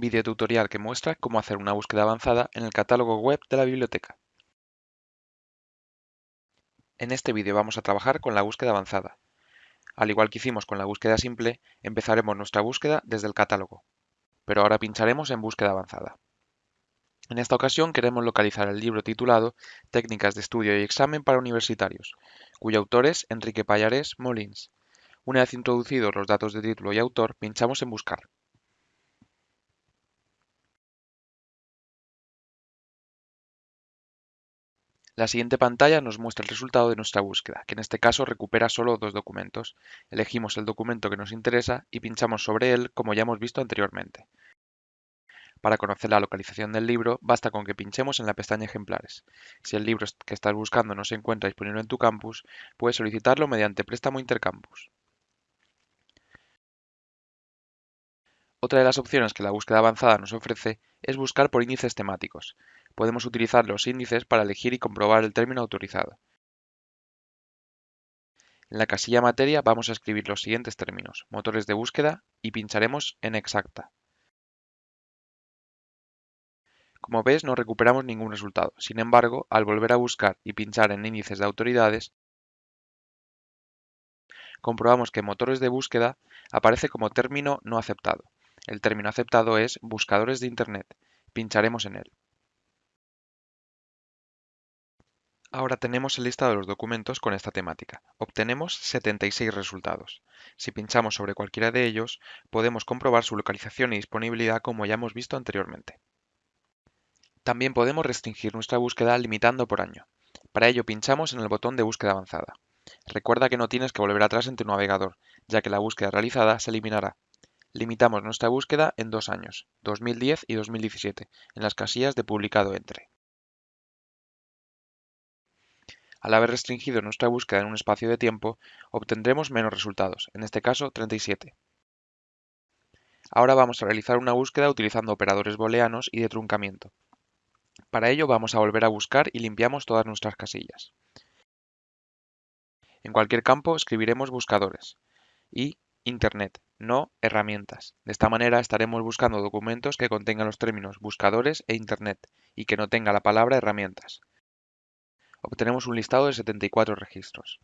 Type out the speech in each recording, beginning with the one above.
Video tutorial que muestra cómo hacer una búsqueda avanzada en el catálogo web de la biblioteca. En este vídeo vamos a trabajar con la búsqueda avanzada. Al igual que hicimos con la búsqueda simple, empezaremos nuestra búsqueda desde el catálogo, pero ahora pincharemos en búsqueda avanzada. En esta ocasión queremos localizar el libro titulado Técnicas de estudio y examen para universitarios, cuyo autor es Enrique Payares Molins. Una vez introducidos los datos de título y autor, pinchamos en Buscar. La siguiente pantalla nos muestra el resultado de nuestra búsqueda, que en este caso recupera solo dos documentos. Elegimos el documento que nos interesa y pinchamos sobre él como ya hemos visto anteriormente. Para conocer la localización del libro, basta con que pinchemos en la pestaña Ejemplares. Si el libro que estás buscando no se encuentra disponible en tu campus, puedes solicitarlo mediante préstamo intercampus. Otra de las opciones que la búsqueda avanzada nos ofrece es buscar por índices temáticos. Podemos utilizar los índices para elegir y comprobar el término autorizado. En la casilla Materia vamos a escribir los siguientes términos, motores de búsqueda, y pincharemos en Exacta. Como ves, no recuperamos ningún resultado. Sin embargo, al volver a buscar y pinchar en índices de autoridades, comprobamos que motores de búsqueda aparece como término no aceptado. El término aceptado es buscadores de Internet. Pincharemos en él. Ahora tenemos el listado de los documentos con esta temática. Obtenemos 76 resultados. Si pinchamos sobre cualquiera de ellos, podemos comprobar su localización y disponibilidad como ya hemos visto anteriormente. También podemos restringir nuestra búsqueda limitando por año. Para ello pinchamos en el botón de búsqueda avanzada. Recuerda que no tienes que volver atrás en tu navegador, ya que la búsqueda realizada se eliminará. Limitamos nuestra búsqueda en dos años, 2010 y 2017, en las casillas de publicado entre. Al haber restringido nuestra búsqueda en un espacio de tiempo, obtendremos menos resultados, en este caso 37. Ahora vamos a realizar una búsqueda utilizando operadores booleanos y de truncamiento. Para ello vamos a volver a buscar y limpiamos todas nuestras casillas. En cualquier campo escribiremos buscadores y Internet, no herramientas. De esta manera estaremos buscando documentos que contengan los términos buscadores e Internet y que no tenga la palabra herramientas. Obtenemos un listado de 74 registros.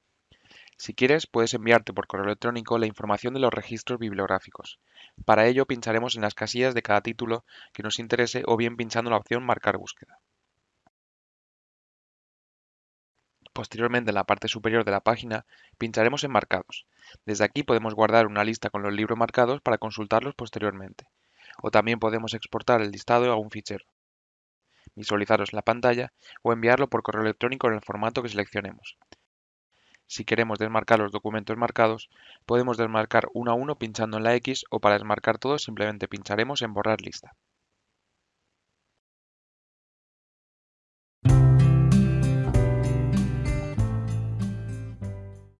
Si quieres, puedes enviarte por correo electrónico la información de los registros bibliográficos. Para ello pincharemos en las casillas de cada título que nos interese o bien pinchando la opción Marcar búsqueda. Posteriormente, en la parte superior de la página, pincharemos en Marcados. Desde aquí podemos guardar una lista con los libros marcados para consultarlos posteriormente. O también podemos exportar el listado a un fichero, visualizarlos en la pantalla o enviarlo por correo electrónico en el formato que seleccionemos. Si queremos desmarcar los documentos marcados, podemos desmarcar uno a uno pinchando en la X o para desmarcar todos simplemente pincharemos en borrar lista.